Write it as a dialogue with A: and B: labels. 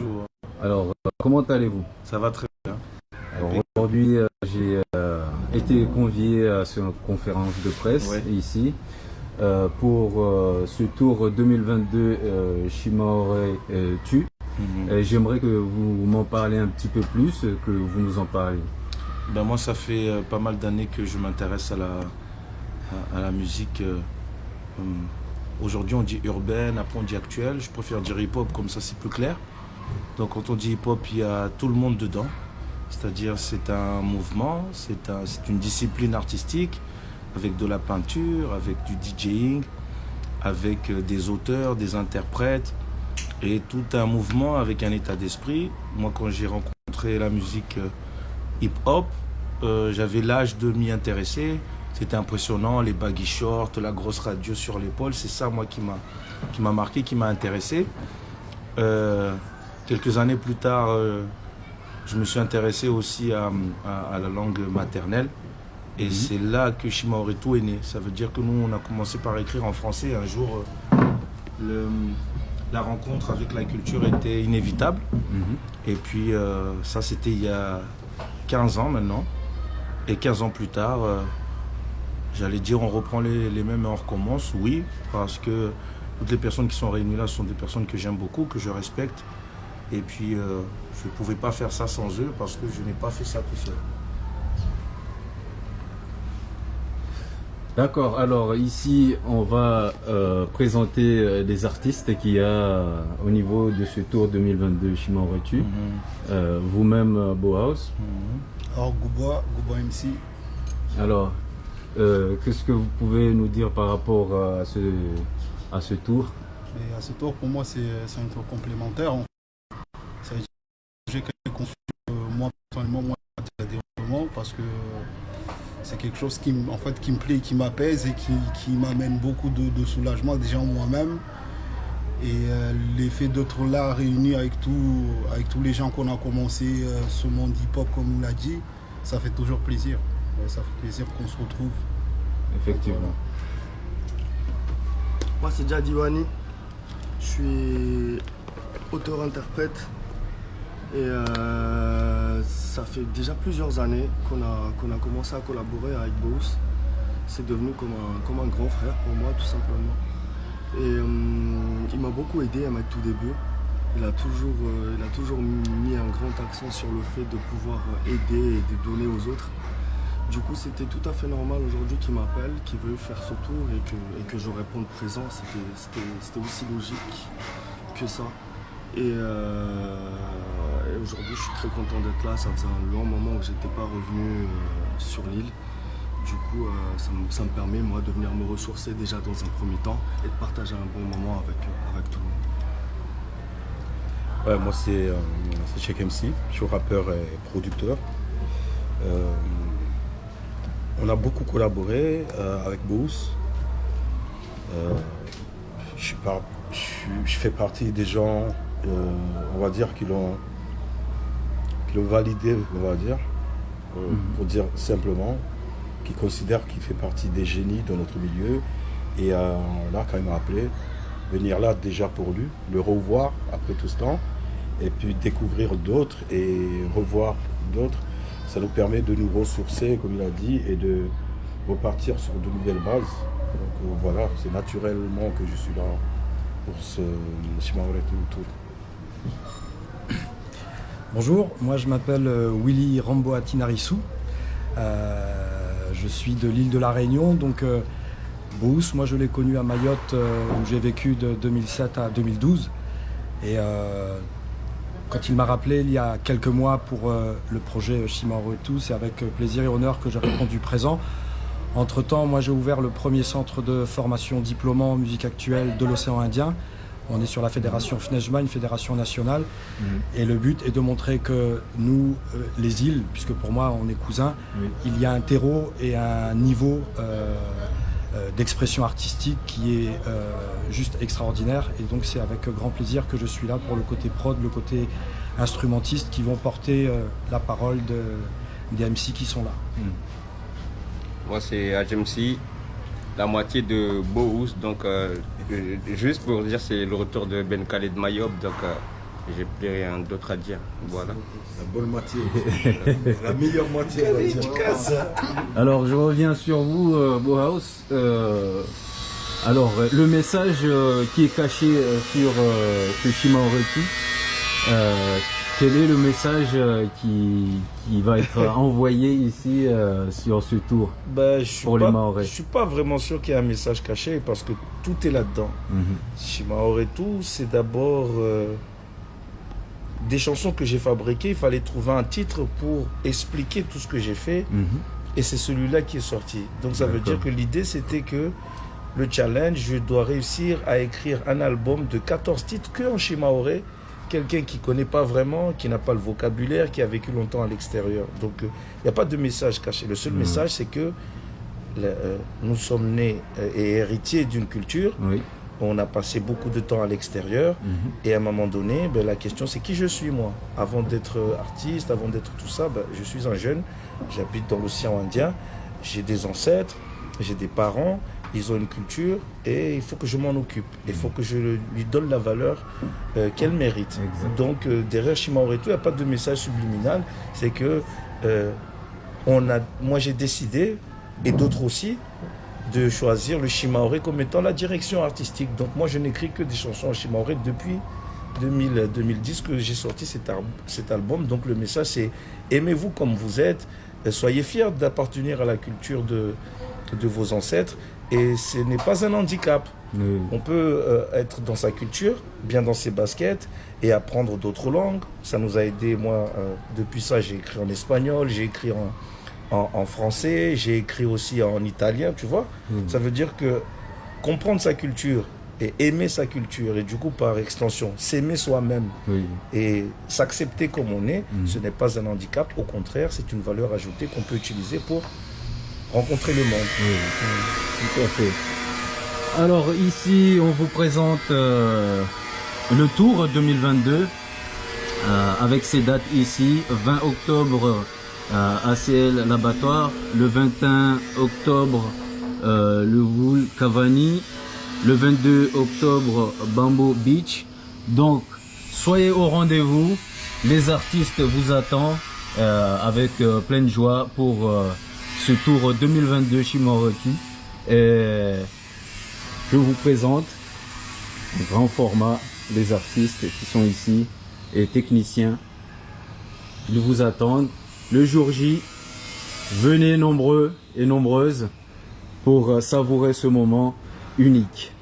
A: Bonjour.
B: Alors, euh, comment allez-vous?
A: Ça va très bien.
B: Aujourd'hui, euh, j'ai euh, été convié à cette conférence de presse
A: Ouais.
B: ici pour ce tour 2022 euh, Shimore euh, Tu.
A: Mhm.
B: J'aimerais que vous m'en parlez un petit peu plus, que vous nous en parliez.
A: Ben moi, ça fait pas mal d'années que je m'intéresse à la, à, à la musique. euh, hum, Aujourd'hui, on dit urbaine, après on dit actuelle. Je préfère dire hip-hop, comme ça c'est plus clair. Donc quand on dit hip-hop, il y a tout le monde dedans. C'est-à-dire c'est un mouvement, c'est un, une discipline artistique avec de la peinture, avec du DJing, avec euh, des auteurs, des interprètes et tout un mouvement avec un état d'esprit. Moi, quand j'ai rencontré la musique euh, hip-hop, euh, j'avais l'âge de m'y intéresser. C'était impressionnant, les baggy shorts, la grosse radio sur l'épaule. C'est ça, moi, qui m'a marqué, qui m'a intéressé. Quelques années plus tard, euh, je me suis intéressé aussi à, à- à la langue maternelle. Et
B: Mhm.
A: c'est là que Shimaoretu est né. Ça veut dire que nous, on a commencé par écrire en français. Un jour, euh, le- la rencontre avec la culture était inévitable. Et puis, euh, ça, c'était il y a 15 ans maintenant. Et 15 ans plus tard, euh, j'allais dire, on reprend les, les mêmes et on recommence. Oui, parce que toutes les personnes qui sont réunies là sont des personnes que j'aime beaucoup, que je respecte. Et puis, euh, je ne pouvais pas faire ça sans eux parce que je n'ai pas fait ça tout seul.
B: D'accord, alors ici on va euh, présenter euh, les artistes qu'il y a au niveau de ce tour 2022 Shimore Tu. Euh, Vous-même, euh, Bauhaus.
C: Alors Gouba, Gouba MC,
B: Alors, euh, qu'est-ce que vous pouvez nous dire par rapport à ce, à ce tour?
C: Et à ce tour pour moi c'est un tour complémentaire. en euh, moi personnellement, moi à développement parce que c'est quelque chose qui, en fait, qui me plaît, qui m'apaise et qui, qui m'amène beaucoup de, de soulagement déjà en moi-même. Et euh, l'effet d'être là réunis avec, tout, avec tous les gens qu'on a commencé euh, ce monde hip-hop comme on l'a dit, ça fait toujours plaisir. Ouais, ça fait plaisir qu'on se retrouve.
B: Effectivement.
D: Moi, c'est Jadiwani. Je suis auteur-interprète. Et euh, ça fait déjà plusieurs années qu'on a, a commencé à collaborer avec Bose. C'est devenu comme un, comme un grand frère pour moi, tout simplement. Et euh, il m'a beaucoup aidé à mes tout débuts. Il a, toujours, euh, il a toujours mis un grand accent sur le fait de pouvoir aider et de donner aux autres. Du coup, c'était tout à fait normal aujourd'hui qu'il m'appelle, qu'il veuille faire ce tour et que, et que je réponde présent. C'était aussi logique que ça. Et, euh, et aujourd'hui, je suis très content d'être là. Ça faisait un long moment que j'étais pas revenu euh, sur l'île. Du coup, euh, ça, me, permet, moi, de venir me ressourcer déjà dans un premier temps et de partager un bon moment avec, avec tout le monde.
E: Ouais, moi c'est Cheikh MC, je suis rappeur et producteur. On a beaucoup collaboré avec Boost. Je, je fais partie des gens, euh, on va dire, qui l'ont validé, on va dire, euh, pour dire simplement, qui considèrent qu'il fait partie des génies de notre milieu. Et euh, là, quand il m'a appelé, venir là déjà pour lui, le revoir après tout ce temps, et puis découvrir d'autres et revoir d'autres, ça nous permet de nous ressourcer, comme il a dit, et de repartir sur de nouvelles bases. Donc voilà, c'est naturellement que je suis là pour ce Shimaore Tour.
F: Bonjour, moi je m'appelle euh, Willy Ramboati Narissou. Euh, je suis de l'île de la Réunion, donc euh, moi je l'ai connu à Mayotte euh, où j'ai vécu de 2007 à 2012. Et quand il m'a rappelé il y a quelques mois pour le projet Shimaro et tout, c'est avec plaisir et honneur que j'ai répondu présent. Entre-temps, moi j'ai ouvert le premier centre de formation diplômant en musique actuelle de l'océan Indien. On est sur la fédération FNEJMA, une fédération nationale. Et le but est de montrer que nous, euh, les îles, puisque pour moi on est cousins,
B: Oui.
F: il y a un terreau et un niveau euh, euh, d'expression artistique qui est juste extraordinaire. Et donc c'est avec grand plaisir que je suis là pour le côté prod, le côté instrumentiste qui vont porter la parole de, des MC qui sont là.
G: Moi, c'est HMC, la moitié de Bohus. Donc, euh, euh, juste pour dire, c'est le retour de Ben Khaled Mayob. Donc, euh, j'ai plus rien d'autre à dire. Voilà.
E: La bonne moitié. la meilleure moitié.
B: Alors, je reviens sur vous, euh, Bauhaus. Euh, alors, le message euh, qui est caché euh, sur euh, ce Shima Oreti, euh, quel est le message euh, qui, qui va être envoyé ici euh, sur ce tour
A: Ben, je
B: Pour les
A: pas,
B: Mahorais.
A: Je suis pas vraiment sûr qu'il y ait un message caché parce que tout est là-dedans.
B: Mhm.
A: Chez tout, c'est d'abord euh, des chansons que j'ai fabriquées. Il fallait trouver un titre pour expliquer tout ce que j'ai fait.
B: Mhm.
A: Et c'est celui-là qui est sorti. Donc ça veut dire que l'idée, c'était que le challenge, je dois réussir à écrire un album de 14 titres que en Shimaoré. Quelqu'un qui connaît pas vraiment, qui n'a pas le vocabulaire, qui a vécu longtemps à l'extérieur. Donc il n'y a pas de message caché. Le seul
B: Mhm.
A: message, c'est que euh, nous sommes nés euh, et héritiers d'une culture.
B: Oui.
A: On a passé beaucoup de temps à l'extérieur.
B: Mhm.
A: Et à un moment donné, ben, la question c'est qui je suis moi? Avant d'être artiste, avant d'être tout ça, ben, je suis un jeune, j'habite dans l'océan Indien, j'ai des ancêtres, j'ai des parents, ils ont une culture et il faut que je m'en occupe. Il faut que je lui donne la valeur euh, qu'elle mérite. Donc euh, derrière Shimaoretu, il n'y a pas de message subliminal, c'est que euh, on a, moi j'ai décidé, et d'autres aussi, de choisir le Shimaoré comme étant la direction artistique. Donc moi, je n'écris que des chansons en Shimaoré depuis 2000, 2010 que j'ai sorti cet, album. Donc le message, c'est aimez-vous comme vous êtes, soyez fiers d'appartenir à la culture de, de vos ancêtres. Et ce n'est pas un handicap.
B: Oui.
A: On peut euh, être dans sa culture, bien dans ses baskets et apprendre d'autres langues. Ça nous a aidé, moi, euh, depuis ça, j'ai écrit en espagnol, j'ai écrit en, en, en français, j'ai écrit aussi en italien, tu vois. Ça veut dire que comprendre sa culture et aimer sa culture et du coup, par extension, s'aimer soi-même
B: Oui.
A: et s'accepter comme on est,
B: Mhm.
A: ce n'est pas un handicap. Au contraire, c'est une valeur ajoutée qu'on peut utiliser pour rencontrer le monde.
B: Tout à fait. Alors ici, on vous présente euh, le Tour 2022 euh, avec ces dates ici. 20 octobre, euh, ACL L'Abattoir. Le 21 octobre, euh, le Wool Cavani. Le 22 octobre, Bamboo Beach. Donc, soyez au rendez-vous. Les artistes vous attendent euh, avec euh, pleine joie pour euh, ce tour 2022 Shimoroki. Et je vous présente en grand format les artistes qui sont ici et techniciens. Ils vous attendent. Le jour J, venez nombreux et nombreuses pour euh, savourer ce moment unique.